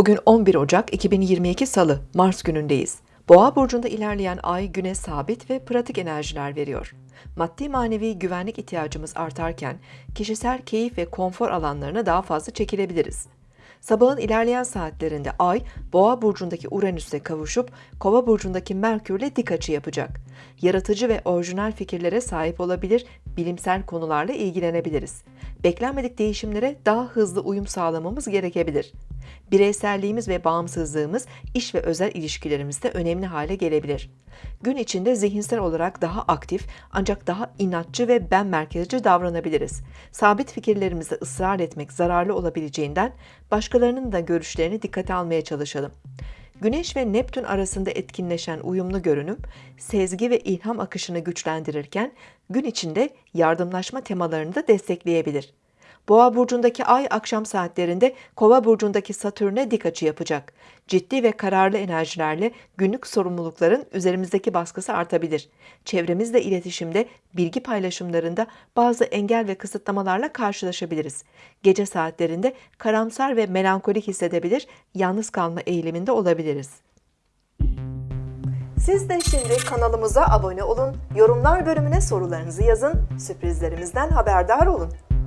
Bugün 11 Ocak 2022 Salı, Mars günündeyiz. Boğa burcunda ilerleyen ay güne sabit ve pratik enerjiler veriyor. Maddi manevi güvenlik ihtiyacımız artarken kişisel keyif ve konfor alanlarına daha fazla çekilebiliriz. Sabahın ilerleyen saatlerinde Ay, Boğa burcundaki Uranüs'e kavuşup Kova burcundaki Merkür'le dik açı yapacak. Yaratıcı ve orijinal fikirlere sahip olabilir, bilimsel konularla ilgilenebiliriz. Beklenmedik değişimlere daha hızlı uyum sağlamamız gerekebilir. Bireyselliğimiz ve bağımsızlığımız iş ve özel ilişkilerimizde önemli hale gelebilir. Gün içinde zihinsel olarak daha aktif ancak daha inatçı ve ben merkezci davranabiliriz. Sabit fikirlerimizde ısrar etmek zararlı olabileceğinden başkalarının da görüşlerini dikkate almaya çalışalım. Güneş ve Neptün arasında etkinleşen uyumlu görünüm, sezgi ve ilham akışını güçlendirirken gün içinde yardımlaşma temalarını da destekleyebilir. Boğa burcundaki ay akşam saatlerinde Kova burcundaki Satürn'e dik açı yapacak. Ciddi ve kararlı enerjilerle günlük sorumlulukların üzerimizdeki baskısı artabilir. Çevremizle iletişimde, bilgi paylaşımlarında bazı engel ve kısıtlamalarla karşılaşabiliriz. Gece saatlerinde karamsar ve melankolik hissedebilir, yalnız kalma eğiliminde olabiliriz. Siz de şimdi kanalımıza abone olun, yorumlar bölümüne sorularınızı yazın, sürprizlerimizden haberdar olun.